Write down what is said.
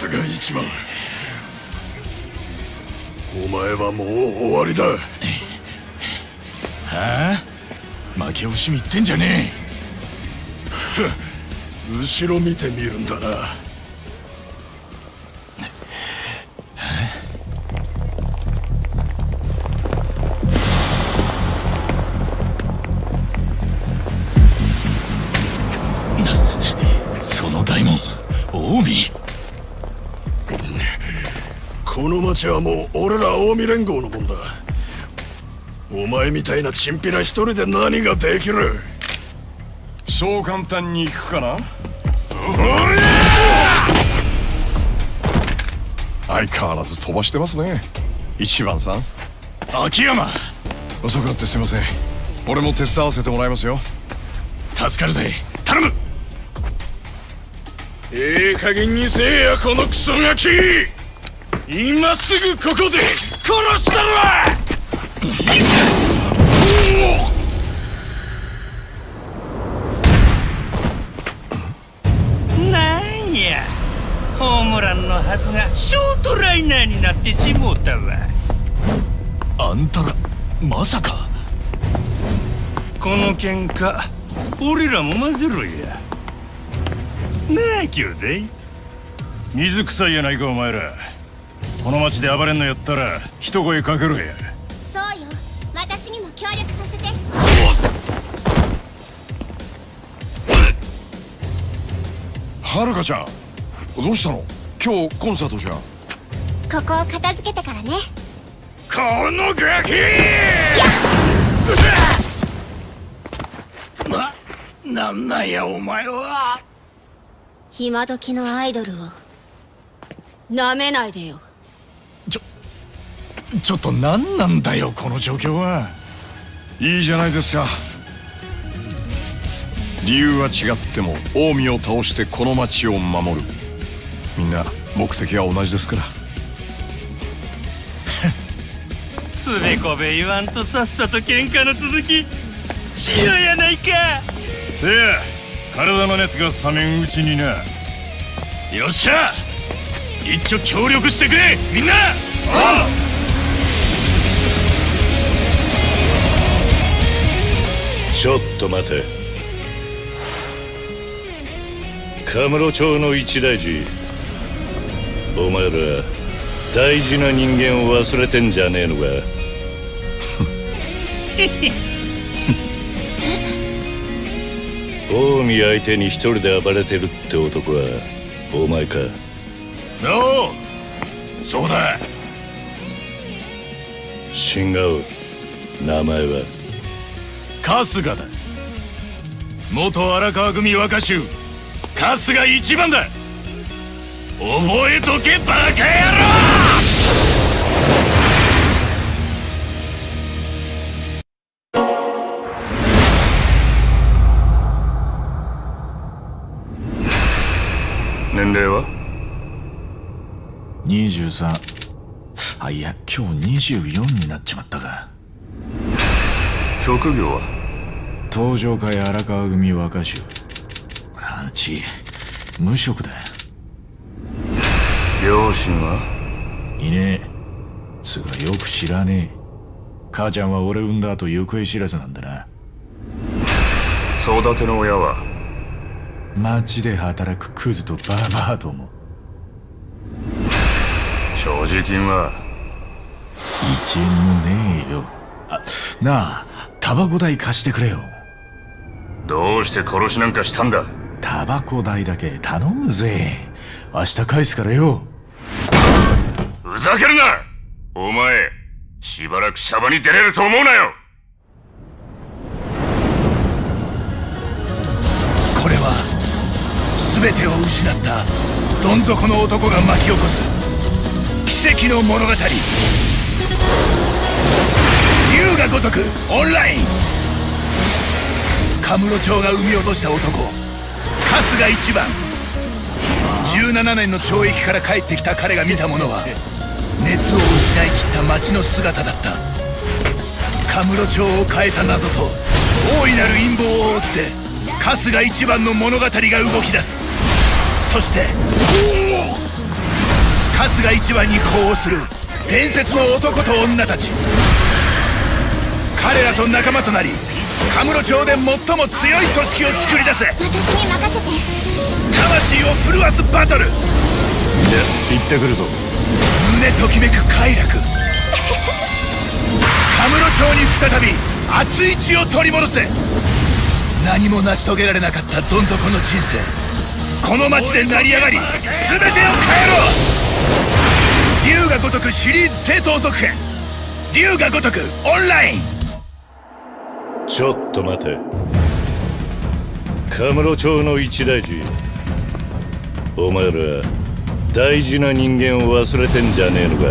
春日一番。お前はもう終わりだ。はあ？負け惜しみってんじゃねえ。後ろ見てみるんだな。近江この町はもう俺ら近江連合のもんだ。お前みたいなチンピラ一人で何ができる？そう簡単にいくかな？相変わらず飛ばしてますね。一番さん。秋山。遅くなってすいません。俺も手伝わせてもらいますよ。助かるぜ。頼むええ加減にせえやこのクソガキ。今すぐここで殺したるわ。なんや。ホームランのはずがショートライナーになってしもうたわ。あんたらまさか。この喧嘩俺らも混ぜろやなあ兄弟水臭いやないかお前ら。この町で暴れんのやったら一声かけろや。そうよ。私にも協力させて。はるかちゃんどうしたの？今日コンサートじゃん。ここを片付けてからね。このガキ！な、なんなんやお前は今時のアイドルをなめないでよ。ちょちょっと何なんだよこの状況は。いいじゃないですか。理由は違っても近江を倒してこの町を守る。みんな目的は同じですから。つべこべ言わんとさっさと喧嘩の続きしようやないか。せや体の熱が冷めんうちにな。よっしゃ！一丁協力してくれ！みんな！ああちょっと待て。カムロ町の一大事。お前ら大事な人間を忘れてんじゃねえのか？近江相手に一人で暴れてるって男はお前か。おうそうだ。違う名前は？春日だ。元荒川組若衆春日一番だ。覚えとけバカ野郎年齢は？23あいや今日24になっちまったか。職業は？東上会荒川組若衆。あち無職だ。両親は？いねえ。つがよく知らねえ。母ちゃんは俺産んだ後行方知らずなんだな。育ての親は？町で働くクズとババアども。所持金は一円もねえよ。あなあタバコ代貸してくれよ。どうして殺しなんかしたんだ？タバコ代だけ頼むぜ。明日返すからよ。ふざけるな！お前しばらくシャバに出れると思うなよ全てを失ったどん底の男が巻き起こす。奇跡の物語。龍が如くオンライン。カムロ町が生み落とした男。春日一番。17年の懲役から帰ってきた彼が見たものは熱を失い切った町の姿だった。カムロ町を変えた謎と大いなる陰謀を追って春日一番の物語が動き出す。そして春日一番に呼応する。伝説の男と女たち。彼らと仲間となりカムロ町で最も強い組織を作り出せ。私に任せて。魂を震わすバトル。じゃ行ってくるぞ。胸ときめく快楽。カムロ町に再び熱い血を取り戻せ何も成し遂げられなかったどん底の人生。この町で成り上がり全てを変えろ。龍が如くシリーズ正当続編。龍が如くオンライン。ちょっと待て。カムロ町の一大事。お前ら大事な人間を忘れてんじゃねえのか？